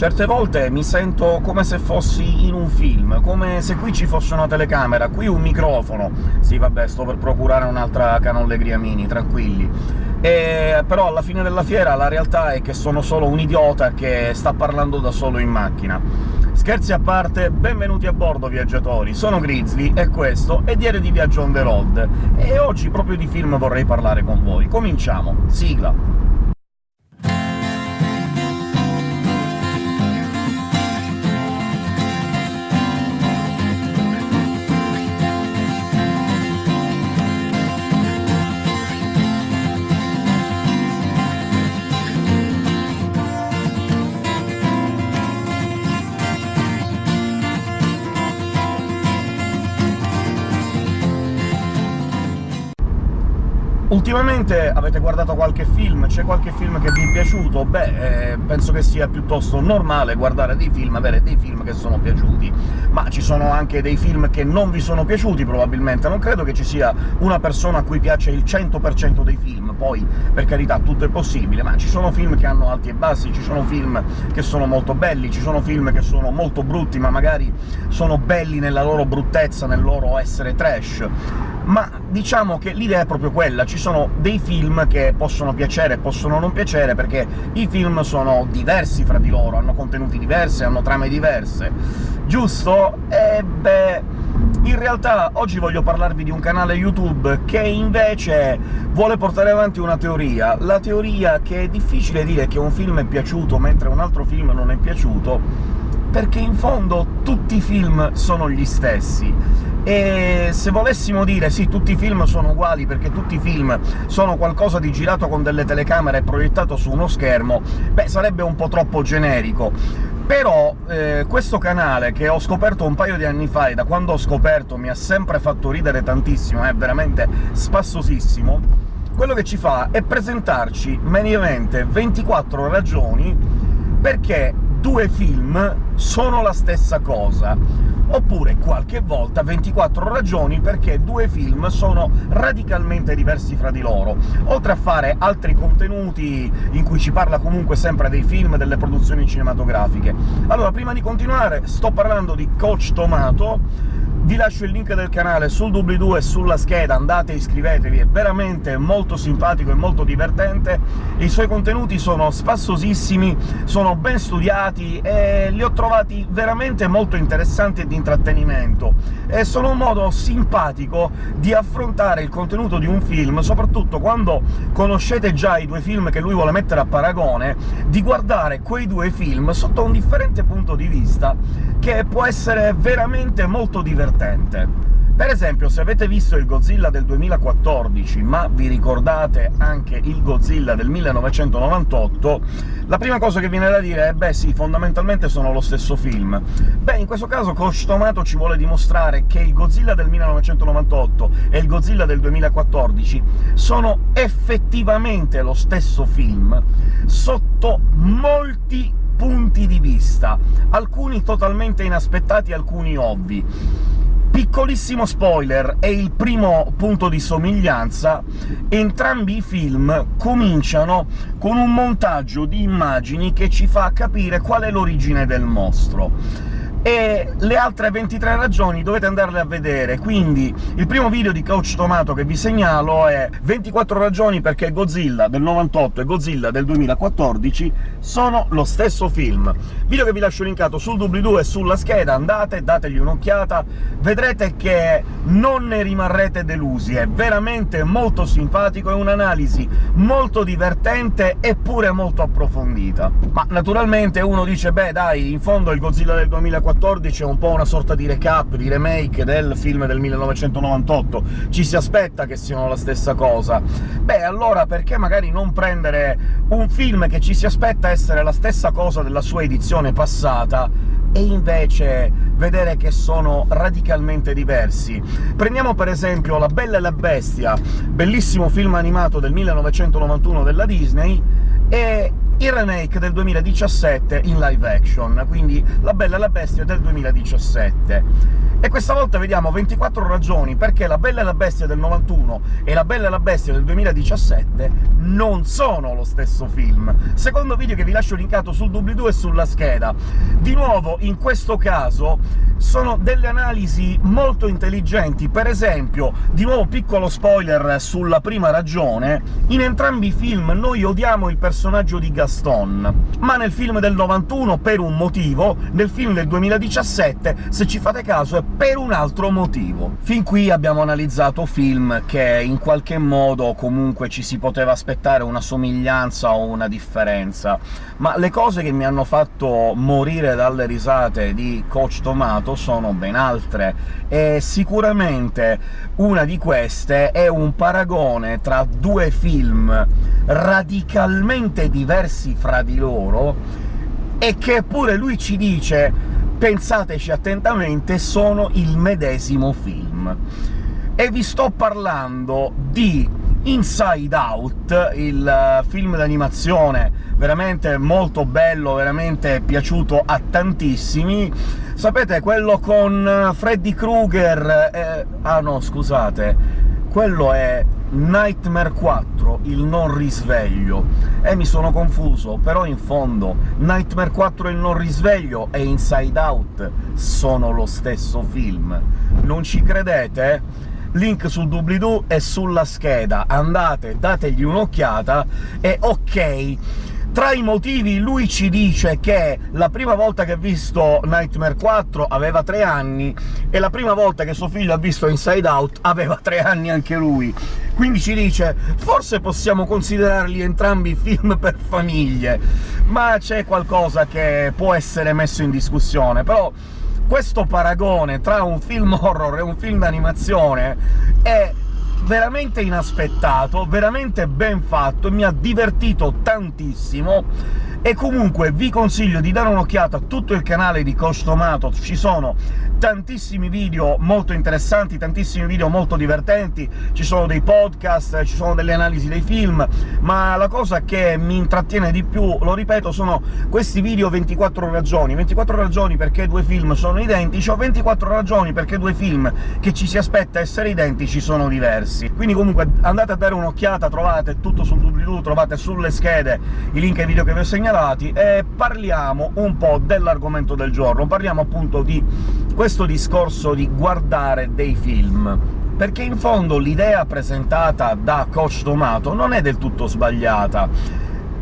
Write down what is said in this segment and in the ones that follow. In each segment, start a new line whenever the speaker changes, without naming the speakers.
Certe volte mi sento come se fossi in un film, come se qui ci fosse una telecamera, qui un microfono... Sì, vabbè, sto per procurare un'altra Canollegria Mini, tranquilli. E, però alla fine della fiera la realtà è che sono solo un idiota che sta parlando da solo in macchina. Scherzi a parte, benvenuti a bordo, viaggiatori! Sono Grizzly, e questo è Diario di Viaggio on the road, e oggi proprio di film vorrei parlare con voi. Cominciamo! Sigla! Ultimamente avete guardato qualche film? C'è qualche film che vi è piaciuto? Beh, eh, penso che sia piuttosto normale guardare dei film, avere dei film che sono piaciuti, ma ci sono anche dei film che non vi sono piaciuti, probabilmente. Non credo che ci sia una persona a cui piace il 100% dei film, poi, per carità, tutto è possibile, ma ci sono film che hanno alti e bassi, ci sono film che sono molto belli, ci sono film che sono molto brutti, ma magari sono belli nella loro bruttezza, nel loro essere trash ma diciamo che l'idea è proprio quella, ci sono dei film che possono piacere e possono non piacere, perché i film sono diversi fra di loro, hanno contenuti diversi, hanno trame diverse, giusto? E beh... In realtà oggi voglio parlarvi di un canale YouTube che invece vuole portare avanti una teoria, la teoria che è difficile dire che un film è piaciuto mentre un altro film non è piaciuto, perché in fondo tutti i film sono gli stessi e se volessimo dire «sì, tutti i film sono uguali perché tutti i film sono qualcosa di girato con delle telecamere e proiettato su uno schermo», beh, sarebbe un po' troppo generico. Però eh, questo canale, che ho scoperto un paio di anni fa, e da quando ho scoperto mi ha sempre fatto ridere tantissimo, è veramente spassosissimo, quello che ci fa è presentarci mediamente 24 ragioni perché due film sono la stessa cosa oppure qualche volta 24 ragioni perché due film sono radicalmente diversi fra di loro, oltre a fare altri contenuti in cui ci parla comunque sempre dei film, delle produzioni cinematografiche. Allora, prima di continuare, sto parlando di Coach Tomato, vi lascio il link del canale sul doobly-doo e sulla scheda, andate iscrivetevi, è veramente molto simpatico e molto divertente, i suoi contenuti sono spassosissimi, sono ben studiati e li ho trovati veramente molto interessanti e di intrattenimento, e sono un modo simpatico di affrontare il contenuto di un film, soprattutto quando conoscete già i due film che lui vuole mettere a paragone, di guardare quei due film sotto un differente punto di vista, che può essere veramente molto divertente. Per esempio, se avete visto il Godzilla del 2014, ma vi ricordate anche il Godzilla del 1998, la prima cosa che viene da dire è «beh sì, fondamentalmente sono lo stesso film». Beh, in questo caso Coach Tomato ci vuole dimostrare che il Godzilla del 1998 e il Godzilla del 2014 sono effettivamente lo stesso film, sotto molti punti di vista, alcuni totalmente inaspettati, alcuni ovvi. Piccolissimo spoiler, è il primo punto di somiglianza, entrambi i film cominciano con un montaggio di immagini che ci fa capire qual è l'origine del mostro e le altre 23 ragioni dovete andarle a vedere, quindi il primo video di Coach Tomato che vi segnalo è 24 ragioni perché Godzilla del 98 e Godzilla del 2014 sono lo stesso film. Video che vi lascio linkato sul doobly-doo e sulla scheda, andate, dategli un'occhiata, vedrete che non ne rimarrete delusi, è veramente molto simpatico, è un'analisi molto divertente eppure molto approfondita. Ma naturalmente uno dice «beh dai, in fondo il Godzilla del 2014 2014 è un po' una sorta di recap, di remake del film del 1998, ci si aspetta che siano la stessa cosa. Beh, allora perché magari non prendere un film che ci si aspetta essere la stessa cosa della sua edizione passata, e invece vedere che sono radicalmente diversi. Prendiamo per esempio La Bella e la Bestia, bellissimo film animato del 1991 della Disney, e il remake del 2017 in live action, quindi La Bella e la Bestia del 2017. E questa volta vediamo 24 ragioni perché La Bella e la Bestia del 91 e La Bella e la Bestia del 2017 non sono lo stesso film. Secondo video che vi lascio linkato sul doobly-doo e sulla scheda. Di nuovo, in questo caso, sono delle analisi molto intelligenti. Per esempio, di nuovo piccolo spoiler sulla prima ragione, in entrambi i film noi odiamo il personaggio di Gaston, ma nel film del 91 per un motivo, nel film del 2017, se ci fate caso, è per un altro motivo. Fin qui abbiamo analizzato film che in qualche modo comunque ci si poteva aspettare una somiglianza o una differenza, ma le cose che mi hanno fatto morire dalle risate di Coach Tomato sono ben altre, e sicuramente una di queste è un paragone tra due film radicalmente diversi fra di loro, e che pure lui ci dice pensateci attentamente, sono il medesimo film. E vi sto parlando di Inside Out, il eh, film d'animazione veramente molto bello, veramente piaciuto a tantissimi. Sapete, quello con eh, Freddy Krueger... Eh... ah no, scusate, quello è Nightmare 4, il non risveglio. E mi sono confuso, però in fondo Nightmare 4 il non risveglio e Inside Out sono lo stesso film. Non ci credete? Link sul doobly-doo e sulla scheda, andate, dategli un'occhiata e ok, tra i motivi lui ci dice che la prima volta che ha visto Nightmare 4 aveva tre anni, e la prima volta che suo figlio ha visto Inside Out aveva tre anni anche lui. Quindi ci dice «Forse possiamo considerarli entrambi film per famiglie», ma c'è qualcosa che può essere messo in discussione, però questo paragone tra un film horror e un film d'animazione è veramente inaspettato, veramente ben fatto, mi ha divertito tantissimo, e comunque vi consiglio di dare un'occhiata a tutto il canale di Coach Tomato, ci sono tantissimi video molto interessanti, tantissimi video molto divertenti, ci sono dei podcast, ci sono delle analisi dei film, ma la cosa che mi intrattiene di più, lo ripeto, sono questi video 24 ragioni. 24 ragioni perché due film sono identici, o 24 ragioni perché due film che ci si aspetta essere identici sono diversi. Quindi comunque andate a dare un'occhiata, trovate tutto sul doobly-doo, trovate sulle schede i link ai video che vi ho segnalati, e parliamo un po' dell'argomento del giorno. Parliamo appunto di questo discorso di guardare dei film, perché in fondo l'idea presentata da Coach Tomato non è del tutto sbagliata.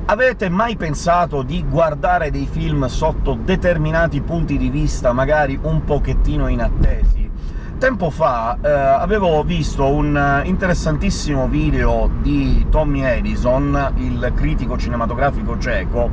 Avete mai pensato di guardare dei film sotto determinati punti di vista, magari un pochettino inattesi? Tempo fa eh, avevo visto un interessantissimo video di Tommy Edison, il critico cinematografico ceco,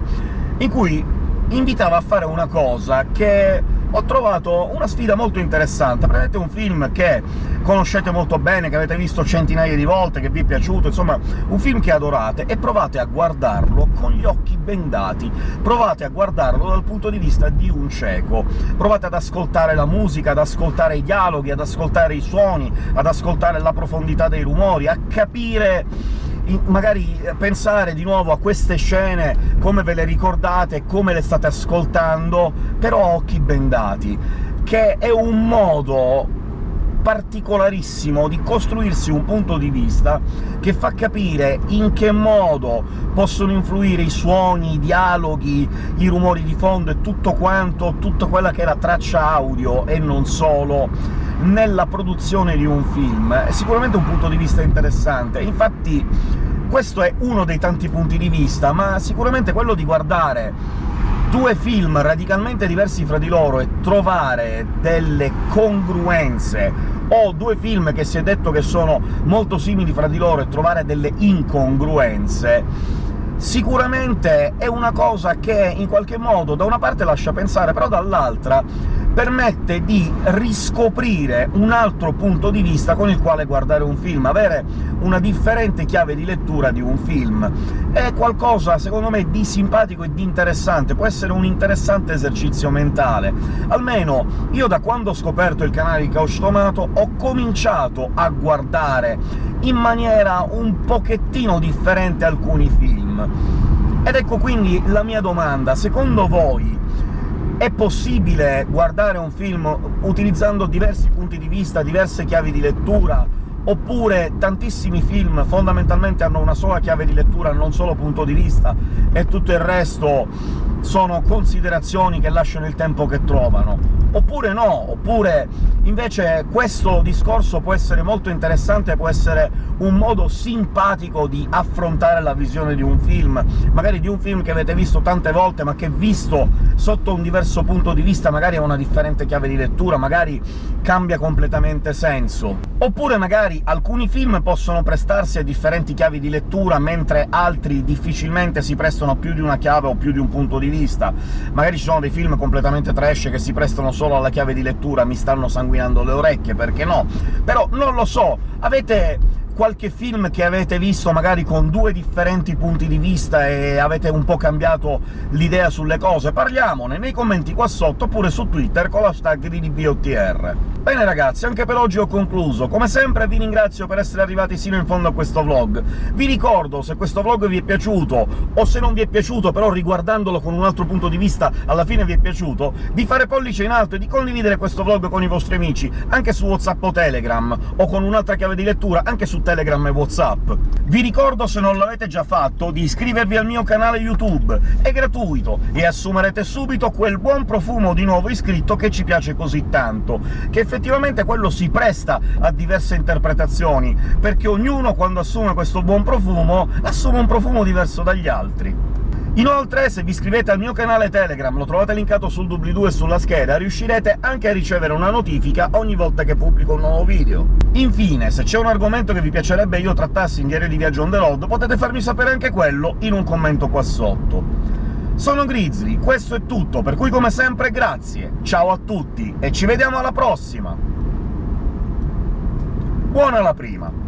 in cui invitava a fare una cosa che ho trovato una sfida molto interessante. Prendete un film che conoscete molto bene, che avete visto centinaia di volte, che vi è piaciuto, insomma un film che adorate, e provate a guardarlo con gli occhi bendati, provate a guardarlo dal punto di vista di un cieco, provate ad ascoltare la musica, ad ascoltare i dialoghi, ad ascoltare i suoni, ad ascoltare la profondità dei rumori, a capire magari pensare di nuovo a queste scene, come ve le ricordate, come le state ascoltando, però a occhi bendati, che è un modo particolarissimo di costruirsi un punto di vista che fa capire in che modo possono influire i suoni, i dialoghi, i rumori di fondo e tutto quanto, tutta quella che è la traccia audio, e non solo, nella produzione di un film. È sicuramente un punto di vista interessante, infatti questo è uno dei tanti punti di vista, ma sicuramente quello di guardare due film radicalmente diversi fra di loro e trovare delle congruenze, o due film che si è detto che sono molto simili fra di loro e trovare delle incongruenze, sicuramente è una cosa che in qualche modo da una parte lascia pensare, però dall'altra permette di riscoprire un altro punto di vista con il quale guardare un film, avere una differente chiave di lettura di un film. È qualcosa, secondo me, di simpatico e di interessante, può essere un interessante esercizio mentale. Almeno io da quando ho scoperto il canale di Couch Tomato ho cominciato a guardare in maniera un pochettino differente alcuni film Ed ecco quindi la mia domanda. Secondo voi è possibile guardare un film utilizzando diversi punti di vista, diverse chiavi di lettura, oppure tantissimi film fondamentalmente hanno una sola chiave di lettura, non solo punto di vista, e tutto il resto sono considerazioni che lasciano il tempo che trovano. Oppure no, oppure invece questo discorso può essere molto interessante, può essere un modo simpatico di affrontare la visione di un film, magari di un film che avete visto tante volte, ma che visto sotto un diverso punto di vista magari ha una differente chiave di lettura, magari cambia completamente senso. Oppure magari alcuni film possono prestarsi a differenti chiavi di lettura, mentre altri difficilmente si prestano più di una chiave o più di un punto di vista. Magari ci sono dei film completamente trash che si prestano solo alla chiave di lettura, mi stanno sanguinando le orecchie, perché no? Però non lo so, avete qualche film che avete visto magari con due differenti punti di vista e avete un po' cambiato l'idea sulle cose? Parliamone nei commenti qua sotto, oppure su Twitter con l'hashtag di DBOTR. Bene ragazzi, anche per oggi ho concluso. Come sempre vi ringrazio per essere arrivati sino in fondo a questo vlog. Vi ricordo, se questo vlog vi è piaciuto, o se non vi è piaciuto, però riguardandolo con un altro punto di vista alla fine vi è piaciuto, di fare pollice in alto e di condividere questo vlog con i vostri amici, anche su WhatsApp o Telegram, o con un'altra chiave di lettura anche su Telegram e WhatsApp. Vi ricordo, se non l'avete già fatto, di iscrivervi al mio canale YouTube, è gratuito, e assumerete subito quel buon profumo di nuovo iscritto che ci piace così tanto, che effettivamente quello si presta a diverse interpretazioni, perché ognuno, quando assume questo buon profumo, assume un profumo diverso dagli altri. Inoltre, se vi iscrivete al mio canale Telegram, lo trovate linkato sul doobly-doo e sulla scheda, riuscirete anche a ricevere una notifica ogni volta che pubblico un nuovo video. Infine, se c'è un argomento che vi piacerebbe io trattassi in Diario di Viaggio on the road, potete farmi sapere anche quello in un commento qua sotto. Sono Grizzly, questo è tutto, per cui come sempre grazie, ciao a tutti, e ci vediamo alla prossima! Buona la prima!